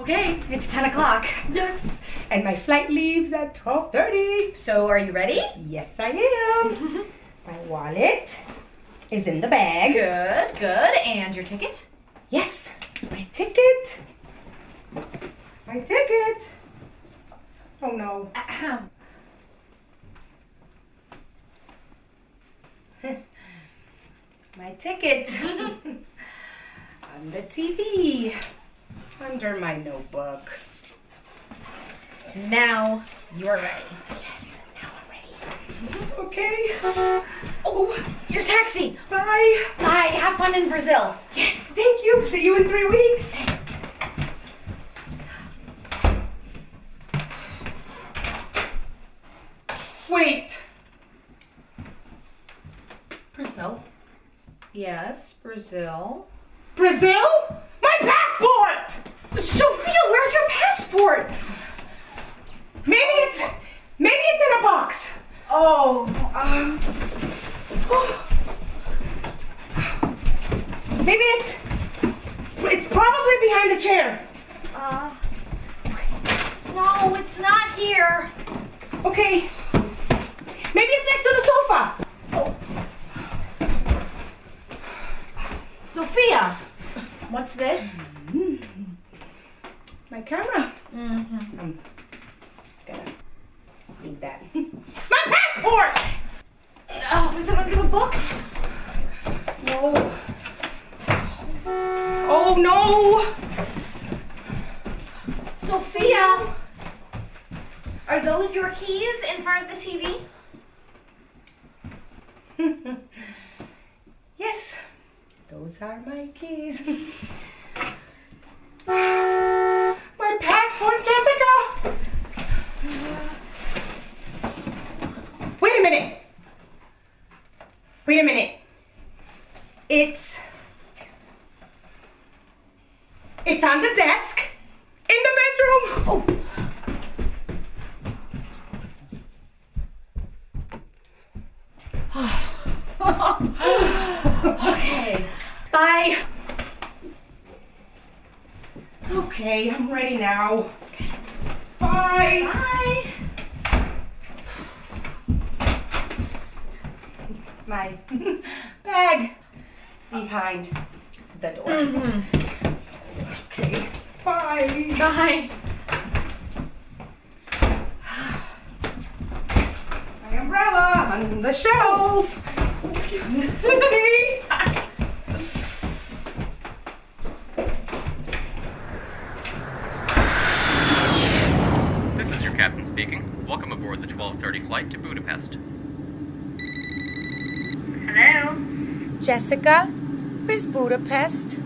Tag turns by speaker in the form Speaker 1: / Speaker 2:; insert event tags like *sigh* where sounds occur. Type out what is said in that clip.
Speaker 1: Okay, it's 10 o'clock.
Speaker 2: Yes. And my flight leaves at 12.30.
Speaker 1: So are you ready?
Speaker 2: Yes, I am. *laughs* my wallet is in the bag.
Speaker 1: Good, good. And your ticket?
Speaker 2: Yes, my ticket. My ticket. Oh no.
Speaker 1: Ahem. *laughs*
Speaker 2: My ticket. *laughs* On the TV. Under my notebook.
Speaker 1: Now you're ready.
Speaker 2: Yes, now I'm ready. Okay. Oh,
Speaker 1: Your taxi.
Speaker 2: bye.
Speaker 1: Bye. Have fun in Brazil.
Speaker 2: Yes, thank you. See you in three weeks. Wait. Brazil?
Speaker 1: Yes, Brazil.
Speaker 2: Brazil?
Speaker 1: Sophia, where's your passport?
Speaker 2: Maybe it's maybe it's in a box.
Speaker 1: Oh, um,
Speaker 2: Maybe it's it's probably behind the chair.
Speaker 1: uh, no, it's not here.
Speaker 2: Okay. Maybe it's next to the sofa.
Speaker 1: Oh. Sophia, what's this?
Speaker 2: My camera.
Speaker 1: Mm-hmm.
Speaker 2: I'm gonna need that. *laughs* My passport!
Speaker 1: Oh, is it under the books?
Speaker 2: No. Oh no!
Speaker 1: Sophia, are those your keys in front of the TV? *laughs*
Speaker 2: yes, those are my keys. *laughs* my passport, Jessica! Wait a minute. Wait a minute. It's. It's on the desk in the bedroom. Oh. *sighs*
Speaker 1: Okay. Bye.
Speaker 2: Okay, I'm ready now. Bye.
Speaker 1: Bye.
Speaker 2: My *laughs* bag behind the door.
Speaker 1: Mm-hmm.
Speaker 2: Okay. Bye.
Speaker 1: Bye. *sighs*
Speaker 2: My umbrella on the shelf. okay.
Speaker 3: This is your captain speaking. Welcome aboard the 1230 flight to Budapest.
Speaker 4: Hello?
Speaker 2: Jessica, where's Budapest?